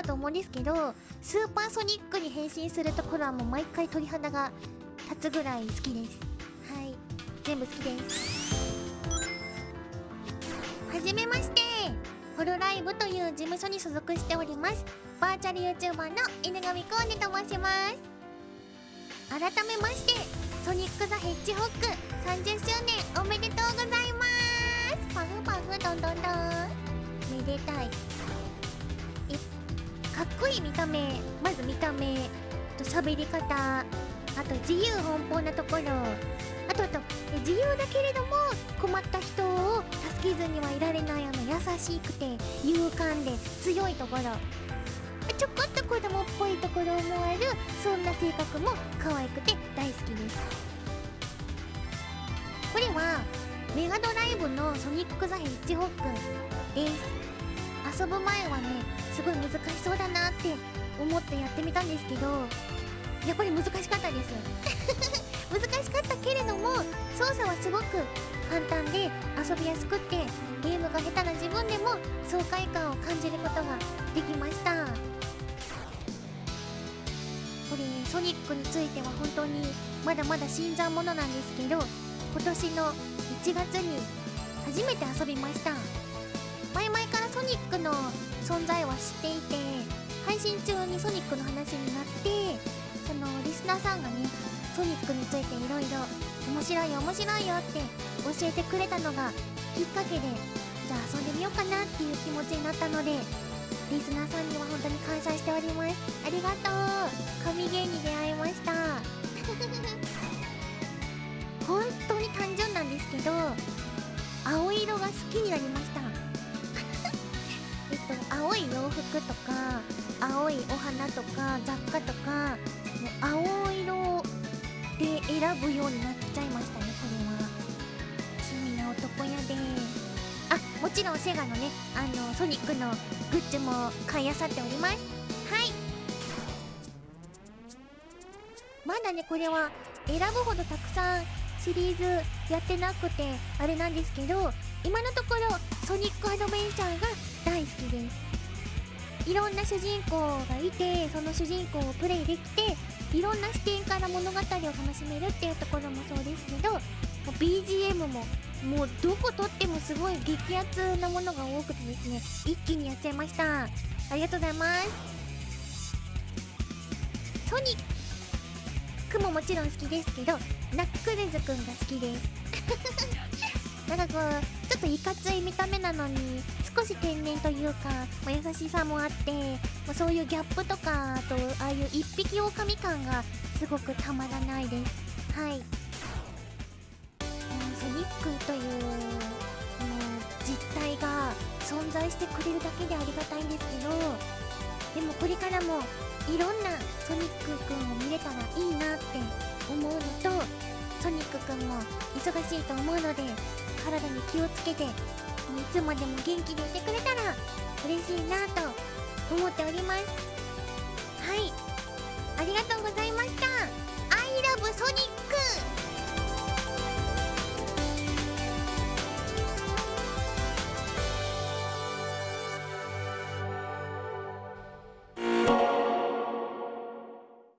たと思うんですけどスーパーソニックに変身するところはもう毎回鳥肌が立つぐらい好きです。はい。全部好きです。はじめまして。ホロライブという事務所に所属しております。バーチャル YouTuber の犬神コーネと申します。改めましてソニック・ザ・ヘッジホック。30周年おめでとうございます。パフパフどんどんどん。めでたい。い見た目まず見た目と喋り方あと自由奔放なところ。あとあと自由だけれども困った人を助けずにはいられないあの優しくて勇敢で強いところ。ちょこっと子供っぽいところもあるそんな性格も可愛くて大好きです。これはメガドライブのソニック・ザ・ヘッジホックです。遊ぶ前はねすごい難しそうだなって思ってやってみたんですけどやっぱり難しかったです。難しかったけれども操作はすごく簡単で遊びやすくってゲームが下手な自分でも爽快感を感じることができました。これソニックについては本当にまだまだ新参者なんですけど今年の1月に初めて遊びました。前々からソニック存在は知っていて配信中にソニックの話になってそのリスナーさんがねソニックについていろいろ面白い面白いよって教えてくれたのがきっかけでじゃあ遊んでみようかなっていう気持ちになったのでリスナーさんには本当に感謝しております。ありがとう。神ゲーに出会いました。本当に単純なんですけど青色が好きになりました。青い洋服とか青いお花とか雑貨とかもう青色で選ぶようになっちゃいましたねこれは。罪な男やで。あもちろんセガのねあのソニックのグッズも買いあさっております。はい。まだねこれは選ぶほどたくさんシリーズやってなくてあれなんですけど今のところソニックアドベンチャーが大好きです。いろんな主人公がいてその主人公をプレイできていろんな視点から物語を楽しめるっていうところもそうですけど BGM ももうどこ撮ってもすごい激アツなものが多くてですね一気にやっちゃいました。ありがとうございます。ソニックももちろん好きですけどナックルズくんが好きです。なんかこうちょっといかつい見た目なのに少し天然というか、ま、優しさもあって、ま、そういうギャップとかあとああいう一匹狼感がすごくたまらないです。はい、うん、ソニックという、うん、実体が存在してくれるだけでありがたいんですけどでもこれからもいろんなソニックくんを見れたらいいなって思うのとソニックくんも忙しいと思うので体に気をつけていつまでも元気でいてくれたら嬉しいなと思っております。はい。ありがとうございました。